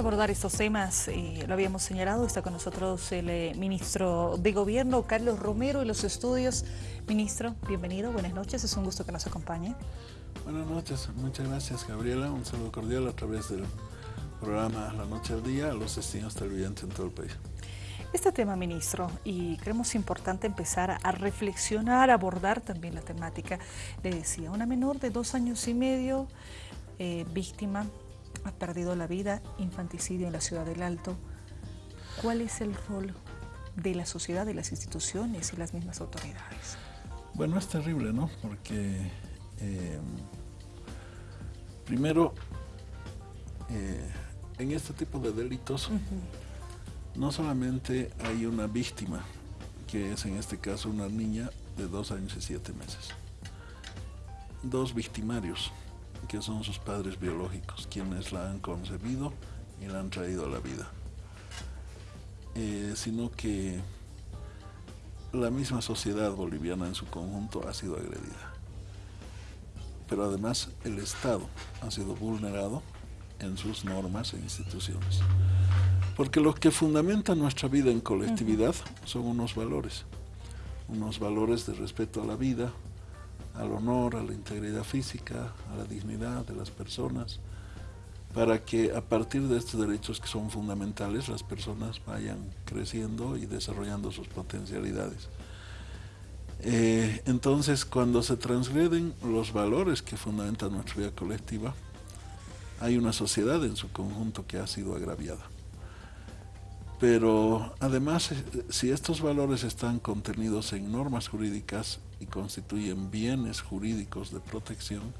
abordar estos temas, eh, lo habíamos señalado, está con nosotros el eh, ministro de Gobierno, Carlos Romero, y los estudios. Ministro, bienvenido, buenas noches, es un gusto que nos acompañe. Buenas noches, muchas gracias Gabriela, un saludo cordial a través del programa La Noche al Día a los destinos televidentes en todo el país. Este tema, ministro, y creemos importante empezar a reflexionar, a abordar también la temática. Le decía, una menor de dos años y medio, eh, víctima ha perdido la vida, infanticidio en la ciudad del Alto. ¿Cuál es el rol de la sociedad, de las instituciones y las mismas autoridades? Bueno, es terrible, ¿no? Porque eh, primero, eh, en este tipo de delitos, no solamente hay una víctima, que es en este caso una niña de dos años y siete meses, dos victimarios, que son sus padres biológicos, quienes la han concebido y la han traído a la vida. Eh, sino que la misma sociedad boliviana en su conjunto ha sido agredida. Pero además el Estado ha sido vulnerado en sus normas e instituciones. Porque lo que fundamenta nuestra vida en colectividad son unos valores, unos valores de respeto a la vida, al honor, a la integridad física, a la dignidad de las personas, para que a partir de estos derechos que son fundamentales las personas vayan creciendo y desarrollando sus potencialidades. Eh, entonces, cuando se transgreden los valores que fundamentan nuestra vida colectiva, hay una sociedad en su conjunto que ha sido agraviada. Pero además, eh, si estos valores están contenidos en normas jurídicas y constituyen bienes jurídicos de protección,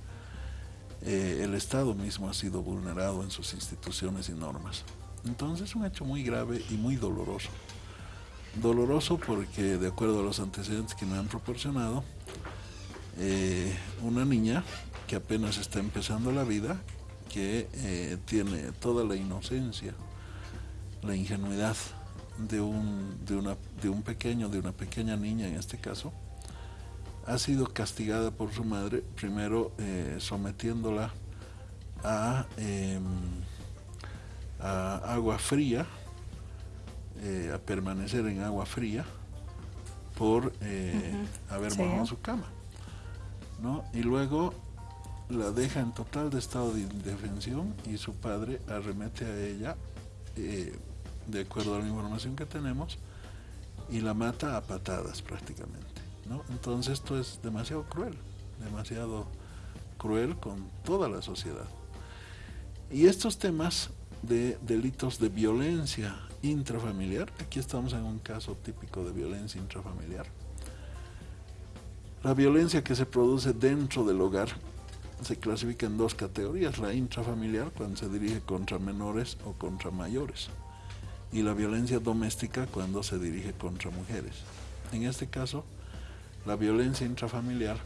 eh, el Estado mismo ha sido vulnerado en sus instituciones y normas. Entonces es un hecho muy grave y muy doloroso. Doloroso porque, de acuerdo a los antecedentes que me han proporcionado, eh, una niña que apenas está empezando la vida, que tiene toda la inocencia, la ingenuidad de un, de, una, de un pequeño, de una pequeña niña en este caso, ha sido castigada por su madre, primero eh, sometiéndola a, em, a, agua fría, eh, a permanecer en agua fría por eh, haber mojado su cama. ¿no? Y luego la deja en total de estado de indefensión y su padre arremete a ella de acuerdo a la información que tenemos, y la mata a patadas prácticamente. ¿no? Entonces esto es demasiado cruel, demasiado cruel con toda la sociedad. Y estos temas de delitos de violencia intrafamiliar, aquí estamos en un caso típico de violencia intrafamiliar. La violencia que se produce dentro del hogar se clasifica en dos categorías, la intrafamiliar cuando se dirige contra menores o contra mayores y la violencia doméstica cuando se dirige contra mujeres. En este caso, la violencia intrafamiliar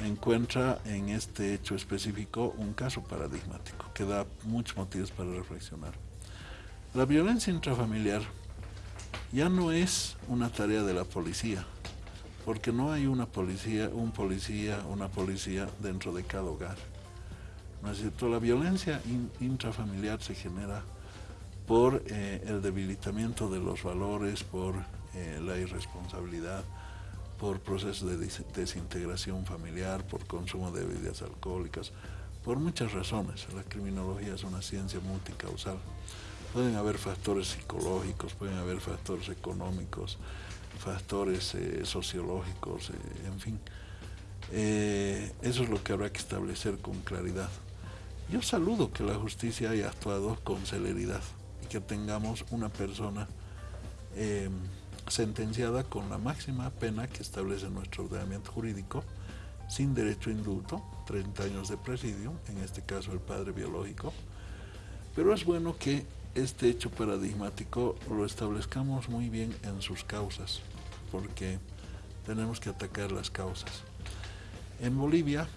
encuentra en este hecho específico un caso paradigmático que da muchos motivos para reflexionar. La violencia intrafamiliar ya no es una tarea de la policía, porque no hay una policía, un policía, una policía dentro de cada hogar. ¿No es cierto? La violencia intrafamiliar se genera por eh, el debilitamiento de los valores, por eh, la irresponsabilidad, por procesos de desintegración familiar, por consumo de bebidas alcohólicas, por muchas razones. La criminología es una ciencia multicausal. Pueden haber factores psicológicos, pueden haber factores económicos, factores eh, sociológicos, en fin. eso es lo que habrá que establecer con claridad. Yo saludo que la justicia haya actuado con celeridad que tengamos una persona em, sentenciada con la máxima pena que establece nuestro ordenamiento jurídico, sin derecho a indulto, 30 años de presidio, en este caso el padre biológico. Pero es bueno que este hecho paradigmático lo establezcamos muy bien en sus causas, porque tenemos que atacar las causas. En Bolivia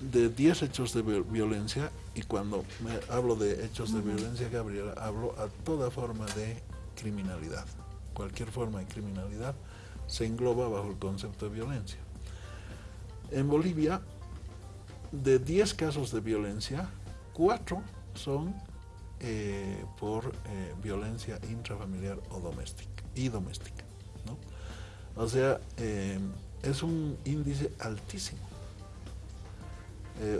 de 10 hechos de violencia, y cuando me hablo de hechos de violencia, Gabriela, hablo a toda forma de criminalidad. Cualquier forma de criminalidad se engloba bajo el concepto de violencia. En Bolivia, de 10 casos de violencia, 4 son eh, por eh, violencia intrafamiliar o doméstica y doméstica. ¿no? O sea, es un índice altísimo.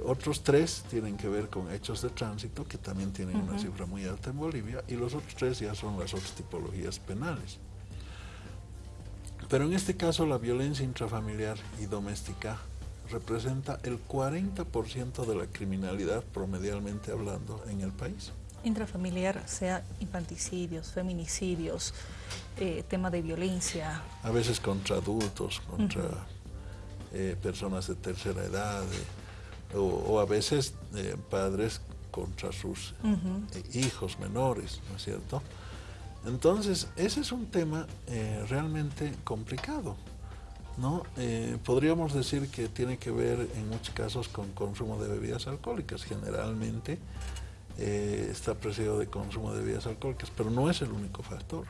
Otros tres tienen que ver con hechos de tránsito, que también tienen una cifra muy alta en Bolivia, y los otros tres ya son las otras tipologías penales. Pero en este caso la violencia intrafamiliar y doméstica representa el 40% de la criminalidad promedialmente hablando en el país. Intrafamiliar, sea infanticidios, feminicidios, eh, tema de violencia. A veces contra adultos, contra eh, personas de tercera edad, eh, o, a veces padres contra sus hijos menores, ¿no es cierto? Entonces, ese es un tema eh, realmente complicado. ¿no? Eh, podríamos decir que tiene que ver en muchos casos con consumo de bebidas alcohólicas. Generalmente eh, está precedido de consumo de bebidas alcohólicas, pero no es el único factor.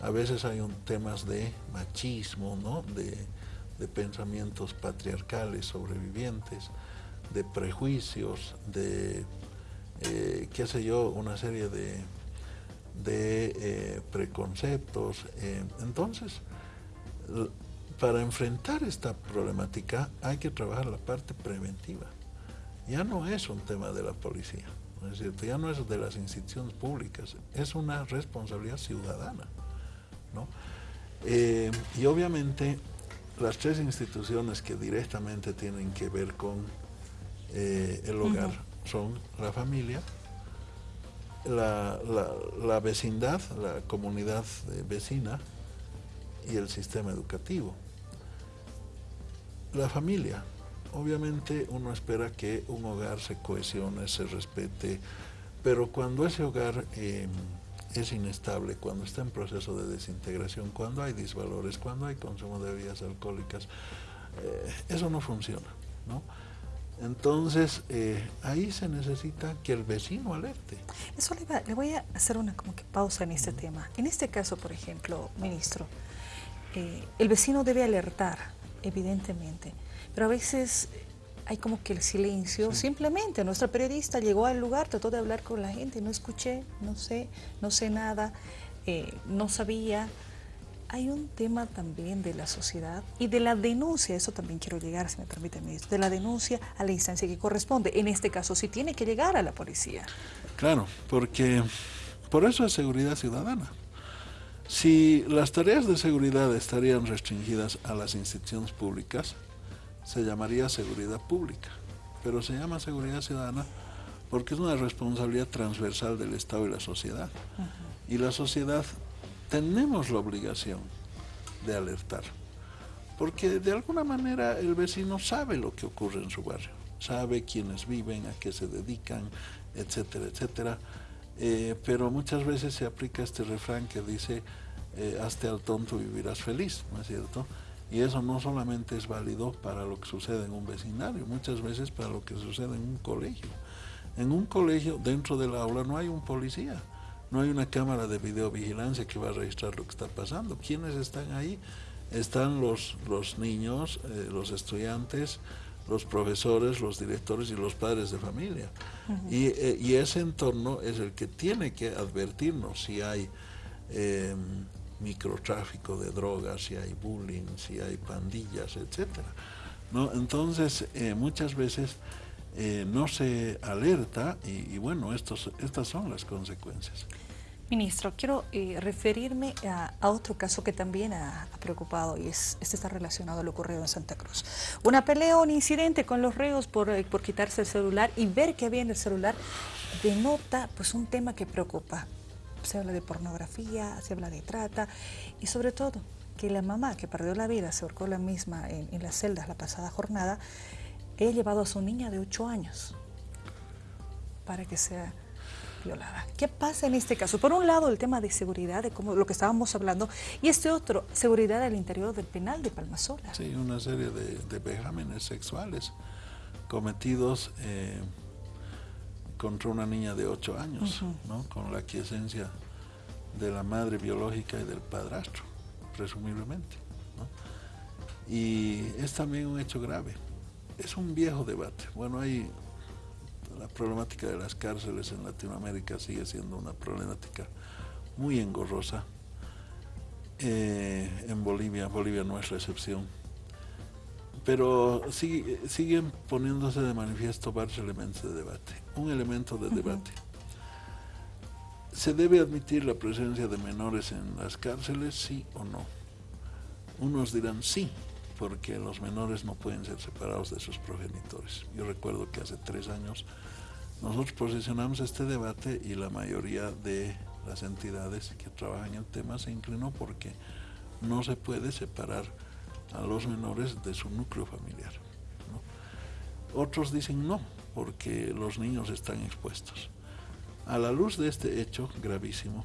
A veces hay un, temas de machismo, ¿no? de, de pensamientos patriarcales sobrevivientes, de prejuicios, de, qué sé yo, una serie de eh, preconceptos. Eh, entonces, para enfrentar esta problemática hay que trabajar la parte preventiva. Ya no es un tema de la policía, ¿no es cierto? Ya no es de las instituciones públicas, es una responsabilidad ciudadana, ¿no? Eh, y obviamente las tres instituciones que directamente tienen que ver con el hogar son la familia, la, la, vecindad, la comunidad vecina y el sistema educativo. La familia. Obviamente uno espera que un hogar se cohesione, se respete, pero cuando ese hogar em, es inestable, cuando está en proceso de desintegración, cuando hay disvalores, cuando hay consumo de bebidas alcohólicas, eh, eso no funciona. ¿no? Entonces, eh, ahí se necesita que el vecino alerte. Eso le, voy a hacer una como que pausa en este tema. En este caso, por ejemplo, ministro, eh, el vecino debe alertar, evidentemente, pero a veces hay como que el silencio, simplemente nuestra periodista llegó al lugar, trató de hablar con la gente, no escuché, no sé, no sé nada, eh, no sabía, hay un tema también de la sociedad y de la denuncia, eso también quiero llegar, si me permite, ministro, de la denuncia a la instancia que corresponde. En este caso, sí tiene que llegar a la policía. Claro, porque por eso es seguridad ciudadana. Si las tareas de seguridad estarían restringidas a las instituciones públicas, se llamaría seguridad pública, pero se llama seguridad ciudadana porque es una responsabilidad transversal del Estado y la sociedad. Y la sociedad tenemos la obligación de alertar, porque de alguna manera el vecino sabe lo que ocurre en su barrio, sabe quiénes viven, a qué se dedican, etcétera, etcétera, eh, pero muchas veces se aplica este refrán que dice, eh, hazte al tonto y vivirás feliz, ¿no es cierto? Y eso no solamente es válido para lo que sucede en un vecindario, muchas veces para lo que sucede en un colegio. En un colegio, dentro del aula, no hay un policía, no hay una cámara de videovigilancia que va a registrar lo que está pasando. ¿Quiénes están ahí? Están los, los niños, eh, los estudiantes, los profesores, los directores y los padres de familia. Eh, y, ese entorno es el que tiene que advertirnos si hay em, microtráfico de drogas, si hay bullying, si hay pandillas, etc. ¿No? Entonces, eh, muchas veces no se alerta y, y bueno, estos, estas son las consecuencias. Ministro, quiero eh, referirme a, otro caso que también ha, preocupado y es, este está relacionado a lo ocurrido en Santa Cruz. Una pelea, un incidente con los reos por, eh, por quitarse el celular y ver que había en el celular denota pues, un tema que preocupa. Se habla de pornografía, se habla de trata y sobre todo que la mamá que perdió la vida, se ahorcó la misma en, en las celdas la pasada jornada, ha llevado a su niña de 8 años para que sea violada. ¿Qué pasa en este caso? Por un lado, el tema de seguridad, de cómo, lo que estábamos hablando, y este otro, seguridad al interior del penal de Palmasola. Sí, una serie de, vejámenes sexuales cometidos eh, contra una niña de 8 años, ¿no? con la quiesencia de la madre biológica y del padrastro, presumiblemente. Y es también un hecho grave. Es un viejo debate. Bueno, hay la problemática de las cárceles en Latinoamérica sigue siendo una problemática muy engorrosa. Eh, en Bolivia, Bolivia no es la excepción. Pero siguen poniéndose de manifiesto varios elementos de debate. Un elemento de debate. ¿Se debe admitir la presencia de menores en las cárceles, sí o no? Unos dirán sí, porque los menores no pueden ser separados de sus progenitores. Yo recuerdo que hace tres años nosotros posicionamos este debate y la mayoría de las entidades que trabajan en el tema se inclinó porque no se puede separar a los menores de su núcleo familiar. Otros dicen no, porque los niños están expuestos. A la luz de este hecho gravísimo,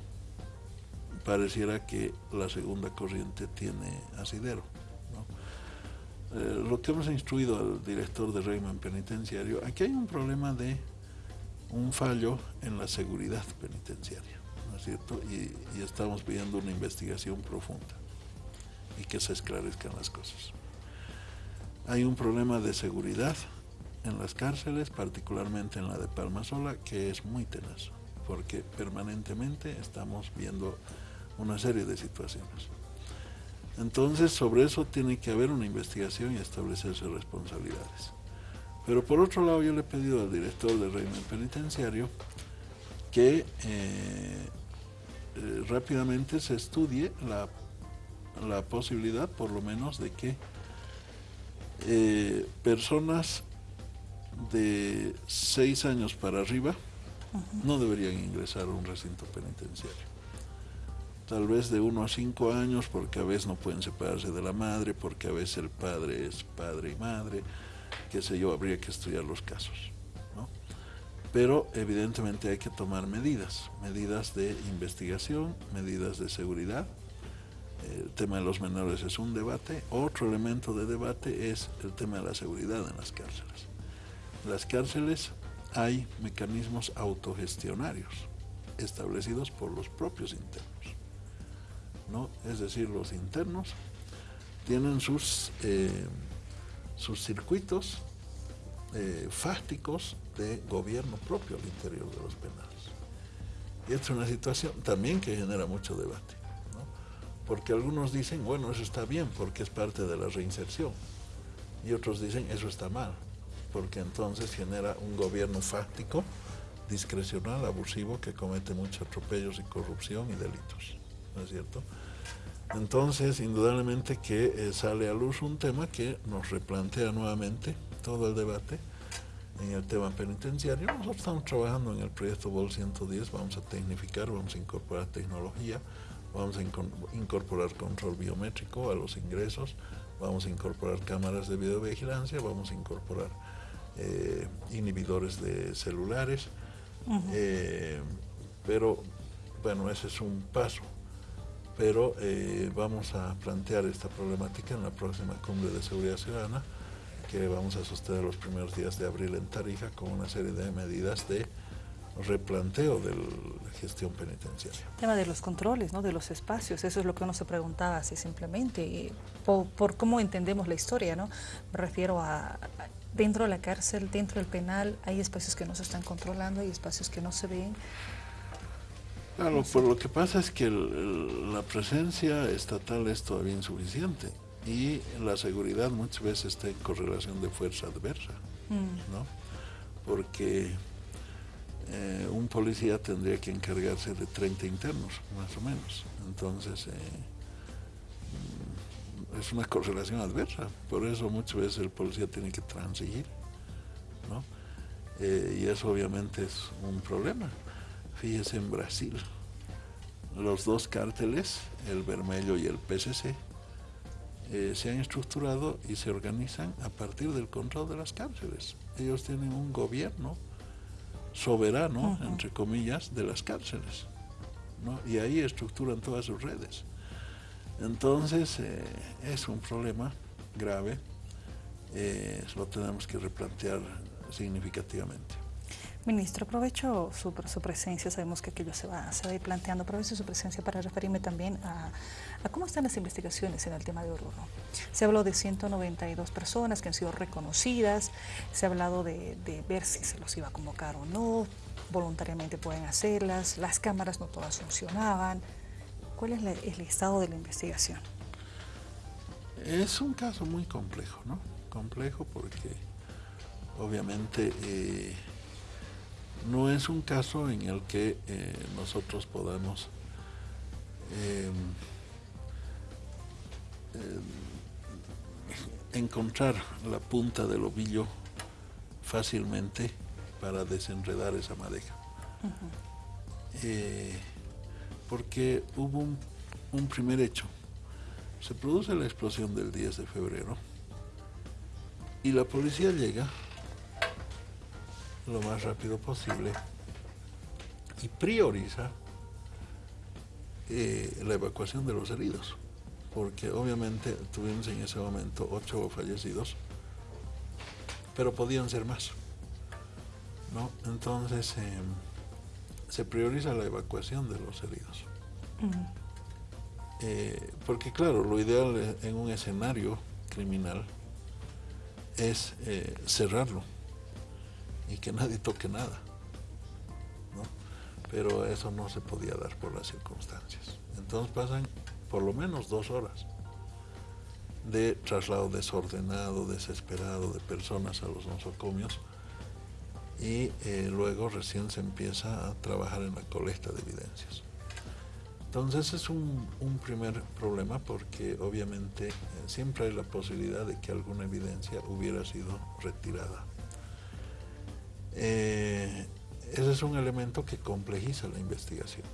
pareciera que la segunda corriente tiene asidero. Eh, lo que hemos instruido al director de régimen penitenciario, aquí hay un problema de un fallo en la seguridad penitenciaria, ¿no es cierto? Y, y estamos pidiendo una investigación profunda y que se esclarezcan las cosas. Hay un problema de seguridad en las cárceles, particularmente en la de Palma Sola, que es muy tenaz, porque permanentemente estamos viendo una serie de situaciones. Entonces, sobre eso tiene que haber una investigación y establecerse responsabilidades. Pero por otro lado, yo le he pedido al director del régimen penitenciario que eh, eh, rápidamente se estudie la, posibilidad, por lo menos, de que eh, personas de seis años para arriba no deberían ingresar a un recinto penitenciario tal vez de uno a cinco años, porque a veces no pueden separarse de la madre, porque a veces el padre es padre y madre, qué sé yo, habría que estudiar los casos. Pero evidentemente hay que tomar medidas, medidas de investigación, medidas de seguridad. El tema de los menores es un debate. Otro elemento de debate es el tema de la seguridad en las cárceles. En las cárceles hay mecanismos autogestionarios establecidos por los propios internos es decir, los internos, tienen sus, eh, sus circuitos eh, fásticos de gobierno propio al interior de los penales. Y esta es una situación también que genera mucho debate, porque algunos dicen, bueno, eso está bien porque es parte de la reinserción, y otros dicen, eso está mal, porque entonces genera un gobierno fáctico, discrecional, abusivo, que comete muchos atropellos y corrupción y delitos. ¿No es cierto? Entonces, indudablemente que eh, sale a luz un tema que nos replantea nuevamente todo el debate en el tema penitenciario. Nosotros estamos trabajando en el proyecto BOL 110, vamos a tecnificar, vamos a incorporar tecnología, vamos a incorporar control biométrico a los ingresos, vamos a incorporar cámaras de videovigilancia, vamos a incorporar eh, inhibidores de celulares, eh, pero bueno, ese es un paso pero eh, vamos a plantear esta problemática en la próxima cumbre de seguridad ciudadana que vamos a sostener los primeros días de abril en Tarija con una serie de medidas de replanteo de la gestión penitenciaria. El tema de los controles, ¿no? de los espacios, eso es lo que uno se preguntaba así simplemente, por, cómo entendemos la historia, ¿no? Me refiero a, dentro de la cárcel, dentro del penal, hay espacios que no se están controlando, hay espacios que no se ven, Claro, por lo que pasa es que la presencia estatal es todavía insuficiente y la seguridad muchas veces está en correlación de fuerza adversa, mm. ¿no? Porque eh, un policía tendría que encargarse de 30 internos, más o menos. Entonces, eh, mm, es una correlación adversa. Por eso muchas veces el policía tiene que transigir, ¿no? Eh, y eso obviamente es un problema. Fíjese en Brasil, los dos cárteles, el Vermelho y el PCC, eh, se han estructurado y se organizan a partir del control de las cárceles. Ellos tienen un gobierno soberano, entre comillas, de las cárceles. Y ahí estructuran todas sus redes. Entonces, eh, es un problema grave, eh, lo tenemos que replantear significativamente. Ministro, aprovecho su, presencia, sabemos que aquello se va, a ir planteando, aprovecho su presencia para referirme también a, cómo están las investigaciones en el tema de Oruro. Se habló de 192 personas que han sido reconocidas, se ha hablado de, ver si se los iba a convocar o no, voluntariamente pueden hacerlas, las cámaras no todas funcionaban. ¿Cuál es el estado de la investigación? Es un caso muy complejo, ¿no? Complejo porque obviamente... Eh, no es un caso en el que eh, nosotros podamos em, em, encontrar la punta del ovillo fácilmente para desenredar esa madeja. Eh, porque hubo un primer hecho. Se produce la explosión del 10 de febrero y la policía llega lo más rápido posible y prioriza eh, la evacuación de los heridos, porque obviamente tuvimos en ese momento ocho fallecidos, pero podían ser más. ¿no? Entonces em, se prioriza la evacuación de los heridos. Eh, porque claro, lo ideal en un escenario criminal es eh, cerrarlo y que nadie toque nada. Pero eso no se podía dar por las circunstancias. Entonces pasan por lo menos dos horas de traslado desordenado, desesperado de personas a los nosocomios y eh, luego recién se empieza a trabajar en la colecta de evidencias. Entonces es un, primer problema porque obviamente eh, siempre hay la posibilidad de que alguna evidencia hubiera sido retirada eh, ese es un elemento que complejiza la investigación.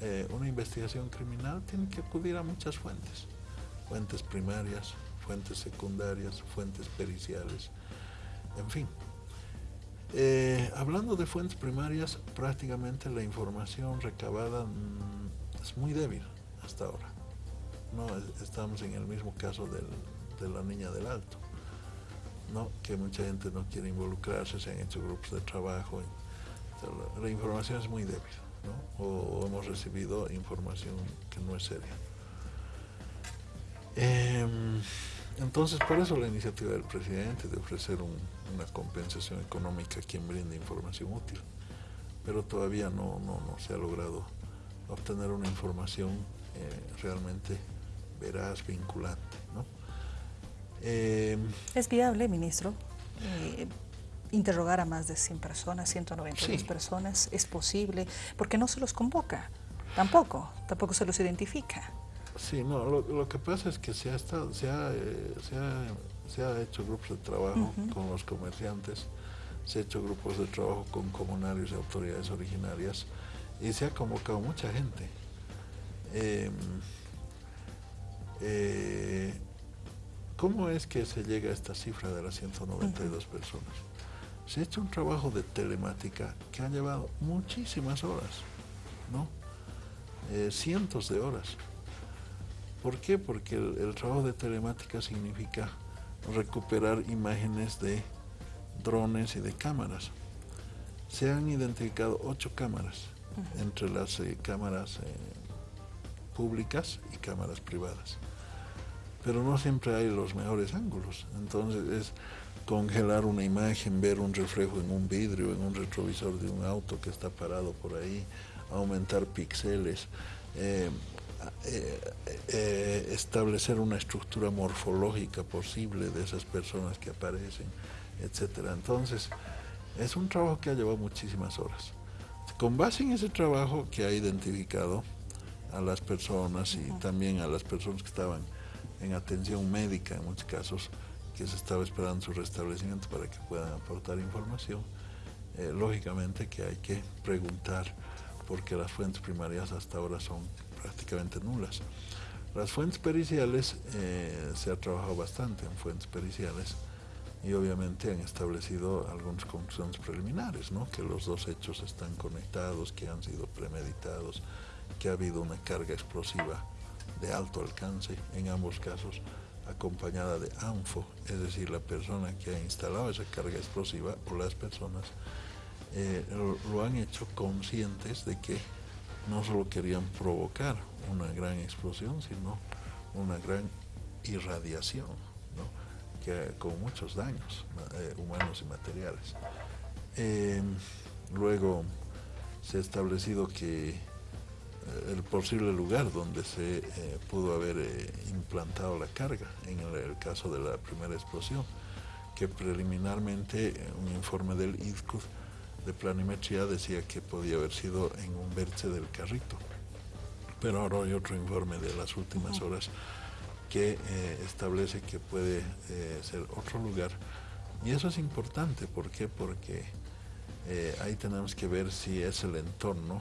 Eh, una investigación criminal tiene que acudir a muchas fuentes, fuentes primarias, fuentes secundarias, fuentes periciales, en fin. Eh, hablando de fuentes primarias, prácticamente la información recabada mm, es muy débil hasta ahora. No, estamos en el mismo caso de la niña del Alto que mucha gente no quiere involucrarse, se han hecho grupos de trabajo. La, información es muy débil, o, hemos recibido información que no es seria. Em, entonces, por eso la iniciativa del presidente de ofrecer una compensación económica a quien brinde información útil. Pero todavía no, se ha logrado obtener una información eh, realmente veraz, vinculante. ¿no? Eh, ¿Es viable, ministro? Eh, interrogar a más de 100 personas, 192 personas, ¿es posible? Porque no se los convoca, tampoco, tampoco se los identifica. Sí, no, lo, que pasa es que se ha, estado, se ha, eh, se ha, hecho grupos de trabajo con los comerciantes, se ha hecho grupos de trabajo con comunarios y autoridades originarias y se ha convocado mucha gente. Em, ¿Cómo es que se llega a esta cifra de las 192 personas? Se ha hecho un trabajo de telemática que ha llevado muchísimas horas, ¿no? Eh, cientos de horas. ¿Por qué? Porque el, trabajo de telemática significa recuperar imágenes de drones y de cámaras. Se han identificado ocho cámaras, entre las eh, cámaras eh, públicas y cámaras privadas pero no siempre hay los mejores ángulos. Entonces es congelar una imagen, ver un reflejo en un vidrio, en un retrovisor de un auto que está parado por ahí, aumentar píxeles, eh, eh, eh, establecer una estructura morfológica posible de esas personas que aparecen, etc. Entonces, es un trabajo que ha llevado muchísimas horas. Con base en ese trabajo que ha identificado a las personas y también a las personas que estaban en atención médica en muchos casos, que se estaba esperando su restablecimiento para que puedan aportar información, eh, lógicamente que hay que preguntar porque las fuentes primarias hasta ahora son prácticamente nulas. Las fuentes periciales, eh, se ha trabajado bastante en fuentes periciales y obviamente han establecido algunas conclusiones preliminares, ¿no? que los dos hechos están conectados, que han sido premeditados, que ha habido una carga explosiva de alto alcance, en ambos casos acompañada de ANFO, es decir, la persona que ha instalado esa carga explosiva o las personas eh, lo, han hecho conscientes de que no solo querían provocar una gran explosión, sino una gran irradiación, que, con muchos daños eh, humanos y materiales. luego se ha establecido que el posible lugar donde se eh, pudo haber eh, implantado la carga en el, caso de la primera explosión, que preliminarmente eh, un informe del IDCUD de planimetría decía que podía haber sido en un vértice del carrito. Pero ahora hay otro informe de las últimas horas que establece que puede ser otro lugar. Y eso es importante, ¿por qué? Porque ahí tenemos que ver si es el entorno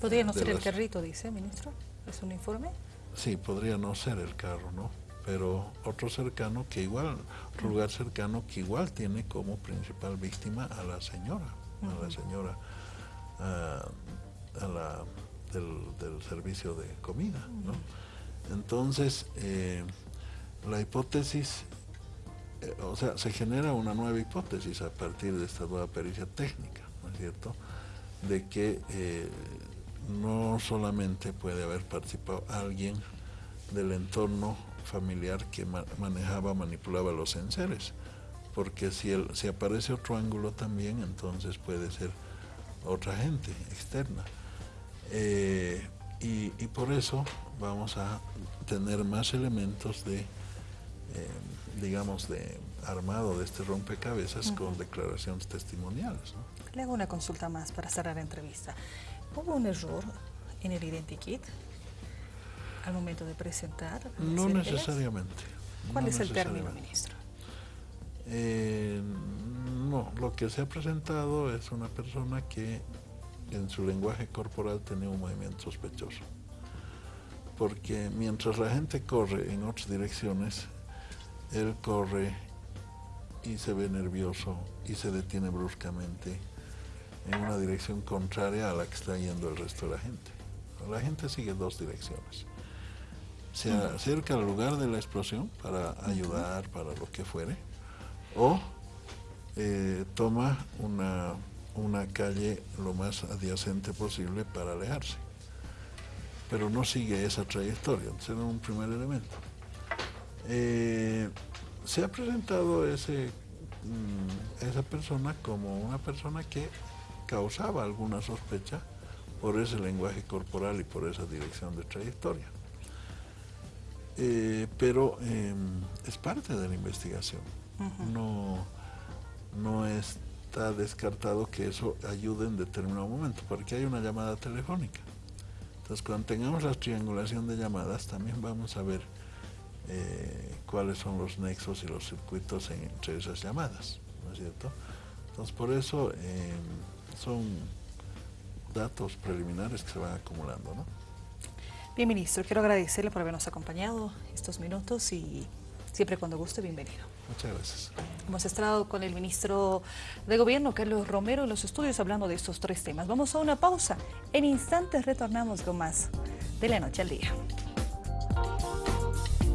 ¿Podría no ser el carrito, dice, ministro? ¿Es un informe? Sí, podría no ser el carro, ¿no? Pero otro cercano que igual, otro lugar cercano que igual tiene como principal víctima a la señora, a la señora a, la, del, servicio de comida, ¿no? Entonces, eh, la hipótesis, eh, o sea, se genera una nueva hipótesis a partir de esta nueva pericia técnica, ¿no es cierto? De que eh, no solamente puede haber participado alguien del entorno familiar que manejaba, manipulaba los enseres, porque si, el, si aparece otro ángulo también, entonces puede ser otra gente externa. Eh, y, por eso vamos a tener más elementos de, eh, digamos, de armado de este rompecabezas con declaraciones testimoniales. Le hago una consulta más para cerrar la entrevista. ¿Hubo un error en el identikit al momento de presentar? No necesariamente. ¿Cuál es el término, ministro? Eh, no, lo que se ha presentado es una persona que en su lenguaje corporal tenía un movimiento sospechoso. Porque mientras la gente corre en otras direcciones, él corre y se ve nervioso y se detiene bruscamente en una dirección contraria a la que está yendo el resto de la gente. La gente sigue dos direcciones. Se acerca al lugar de la explosión para ayudar, para lo que fuere, o eh, toma una, una calle lo más adyacente posible para alejarse. Pero no sigue esa trayectoria, ese es un primer elemento. Eh, se ha presentado ese, mm, esa persona como una persona que causaba alguna sospecha por ese lenguaje corporal y por esa dirección de trayectoria. Eh, pero em, es parte de la investigación. no, no está descartado que eso ayude en determinado momento, porque hay una llamada telefónica. Entonces, cuando tengamos la triangulación de llamadas, también vamos a ver eh, cuáles son los nexos y los circuitos entre esas llamadas, ¿no es cierto? Entonces, por eso em, son datos preliminares que se van acumulando. ¿no? Bien, ministro, quiero agradecerle por habernos acompañado estos minutos y siempre cuando guste, bienvenido. Muchas gracias. Hemos estado con el ministro de Gobierno, Carlos Romero, en los estudios hablando de estos tres temas. Vamos a una pausa. En instantes retornamos con más de la noche al día.